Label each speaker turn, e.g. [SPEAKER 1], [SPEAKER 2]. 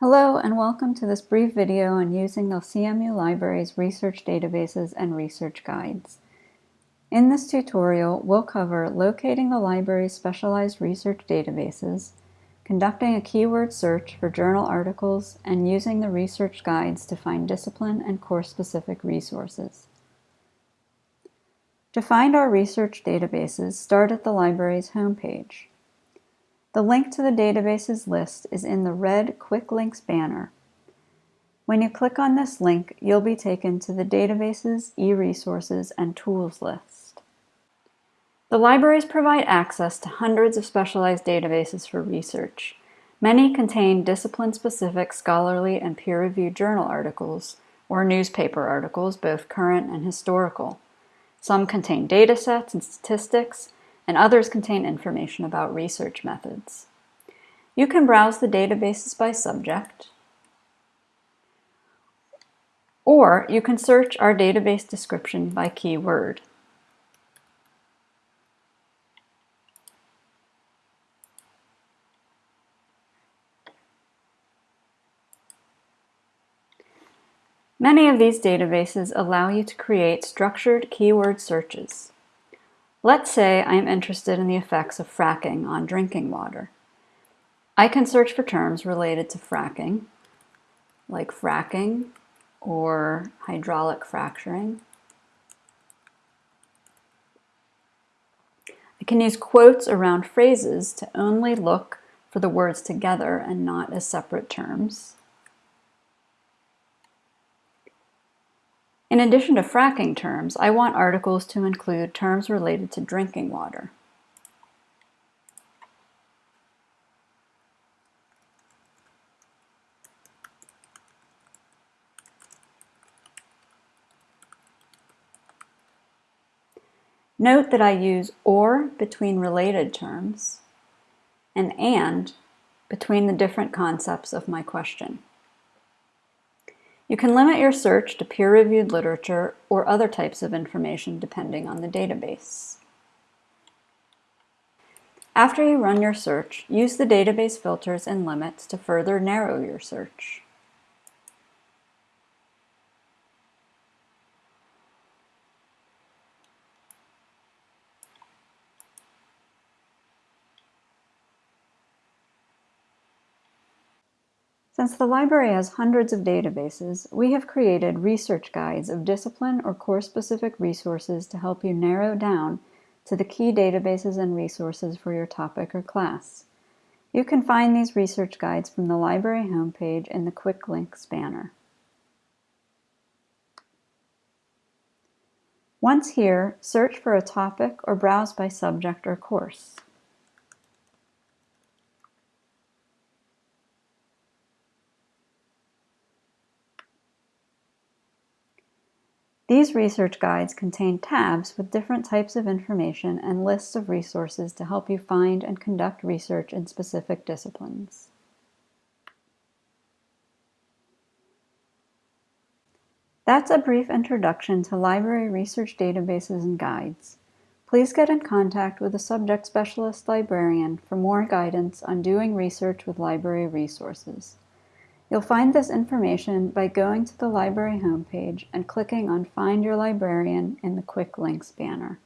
[SPEAKER 1] Hello and welcome to this brief video on using the CMU Library's research databases and research guides. In this tutorial, we'll cover locating the library's specialized research databases, conducting a keyword search for journal articles, and using the research guides to find discipline and course-specific resources. To find our research databases, start at the library's homepage. The link to the databases list is in the red Quick Links banner. When you click on this link, you'll be taken to the Databases, e-resources, and Tools list. The libraries provide access to hundreds of specialized databases for research. Many contain discipline-specific scholarly and peer-reviewed journal articles, or newspaper articles, both current and historical. Some contain datasets and statistics, and others contain information about research methods. You can browse the databases by subject, or you can search our database description by keyword. Many of these databases allow you to create structured keyword searches. Let's say I'm interested in the effects of fracking on drinking water. I can search for terms related to fracking, like fracking or hydraulic fracturing. I can use quotes around phrases to only look for the words together and not as separate terms. In addition to fracking terms, I want articles to include terms related to drinking water. Note that I use OR between related terms and AND between the different concepts of my question. You can limit your search to peer-reviewed literature or other types of information depending on the database. After you run your search, use the database filters and limits to further narrow your search. Since the library has hundreds of databases, we have created research guides of discipline or course-specific resources to help you narrow down to the key databases and resources for your topic or class. You can find these research guides from the library homepage in the Quick Links banner. Once here, search for a topic or browse by subject or course. These research guides contain tabs with different types of information and lists of resources to help you find and conduct research in specific disciplines. That's a brief introduction to library research databases and guides. Please get in contact with a subject specialist librarian for more guidance on doing research with library resources. You'll find this information by going to the library homepage and clicking on Find Your Librarian in the Quick Links banner.